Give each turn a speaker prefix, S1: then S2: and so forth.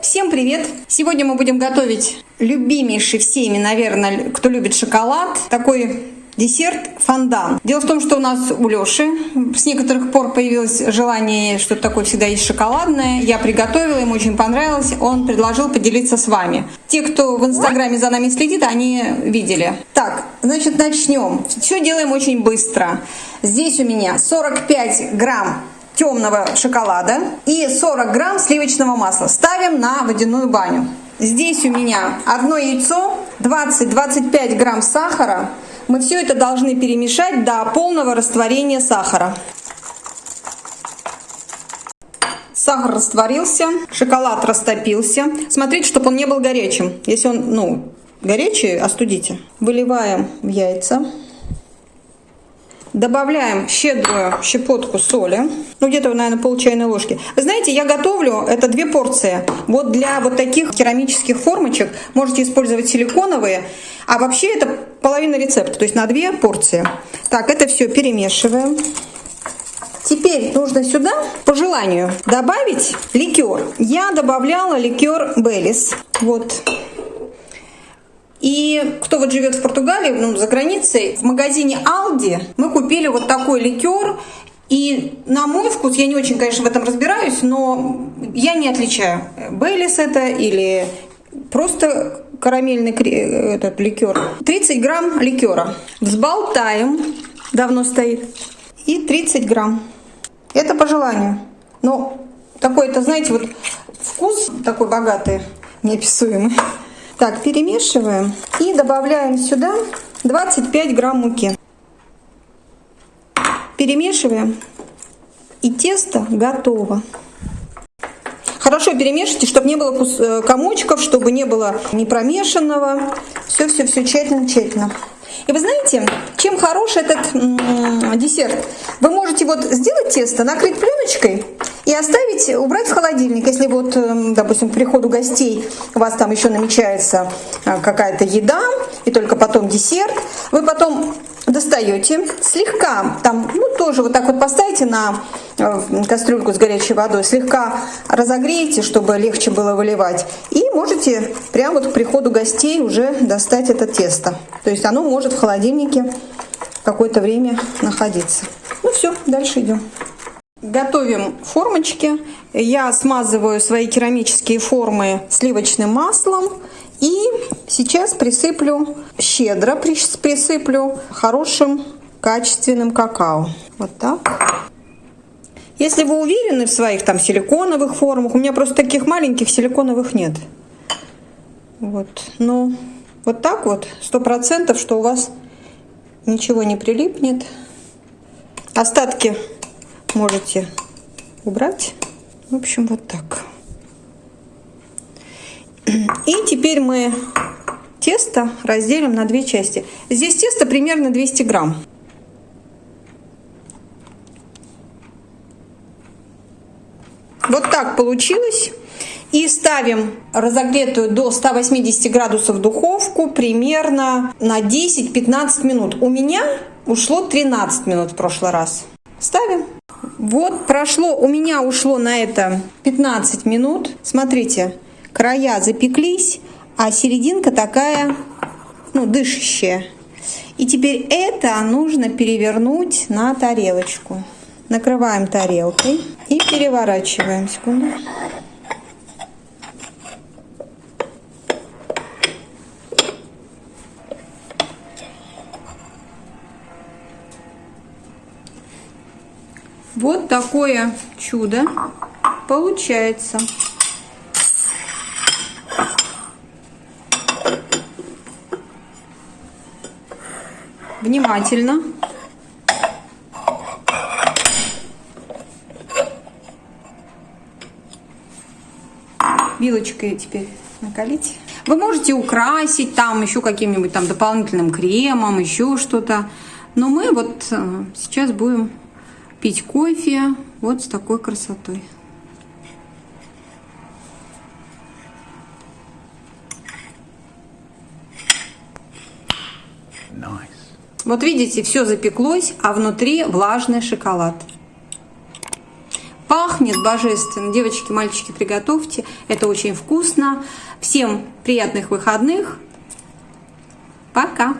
S1: Всем привет! Сегодня мы будем готовить любимейший всеми, наверное, кто любит шоколад, такой десерт фондан. Дело в том, что у нас у Лёши с некоторых пор появилось желание, что такое всегда есть шоколадное. Я приготовила, ему очень понравилось. Он предложил поделиться с вами. Те, кто в Инстаграме за нами следит, они видели. Так, значит, начнем. Все делаем очень быстро. Здесь у меня 45 грамм темного шоколада и 40 грамм сливочного масла. Ставим на водяную баню. Здесь у меня одно яйцо, 20-25 грамм сахара. Мы все это должны перемешать до полного растворения сахара. Сахар растворился, шоколад растопился. Смотрите, чтобы он не был горячим. Если он, ну, горячий, остудите. Выливаем в яйца. Добавляем щедрую щепотку соли, ну где-то, наверное, пол чайной ложки. Вы знаете, я готовлю это две порции. Вот для вот таких керамических формочек можете использовать силиконовые, а вообще это половина рецепта, то есть на две порции. Так, это все перемешиваем. Теперь нужно сюда, по желанию, добавить ликер. Я добавляла ликер Беллис. Вот и кто вот живет в Португалии, ну, за границей, в магазине Aldi мы купили вот такой ликер. И на мой вкус, я не очень, конечно, в этом разбираюсь, но я не отличаю, Бейлис это или просто карамельный этот ликер. 30 грамм ликера. Взболтаем, давно стоит, и 30 грамм. Это по желанию. Но такой, это, знаете, вот вкус такой богатый, неописуемый. Так, перемешиваем и добавляем сюда 25 грамм муки. Перемешиваем и тесто готово. Хорошо перемешивайте, чтобы не было э, комочков, чтобы не было непромешанного. Все-все-все тщательно-тщательно. И вы знаете, чем хорош этот десерт? Вы можете вот сделать тесто, накрыть пленочкой оставить, убрать в холодильник. Если вот, эм, допустим, к приходу гостей у вас там еще намечается э, какая-то еда, и только потом десерт, вы потом достаете, слегка, там, ну, тоже вот так вот поставите на э, кастрюльку с горячей водой, слегка разогреете, чтобы легче было выливать, и можете прямо вот к приходу гостей уже достать это тесто. То есть оно может в холодильнике какое-то время находиться. Ну все, дальше идем. Готовим формочки. Я смазываю свои керамические формы сливочным маслом. И сейчас присыплю, щедро присыплю хорошим качественным какао. Вот так. Если вы уверены в своих там силиконовых формах, у меня просто таких маленьких силиконовых нет. Вот, но вот так вот, сто процентов, что у вас ничего не прилипнет. Остатки можете убрать. В общем, вот так. И теперь мы тесто разделим на две части. Здесь тесто примерно 200 грамм. Вот так получилось. И ставим разогретую до 180 градусов духовку примерно на 10-15 минут. У меня ушло 13 минут в прошлый раз. Ставим. Вот прошло, у меня ушло на это 15 минут. Смотрите, края запеклись, а серединка такая, ну, дышащая. И теперь это нужно перевернуть на тарелочку. Накрываем тарелкой и переворачиваем. Секунду. Вот такое чудо получается. Внимательно. Вилочкой теперь накалить. Вы можете украсить там еще каким-нибудь там дополнительным кремом, еще что-то. Но мы вот э, сейчас будем пить кофе вот с такой красотой. Nice. Вот видите, все запеклось, а внутри влажный шоколад. Пахнет божественно. Девочки, мальчики, приготовьте. Это очень вкусно. Всем приятных выходных. Пока!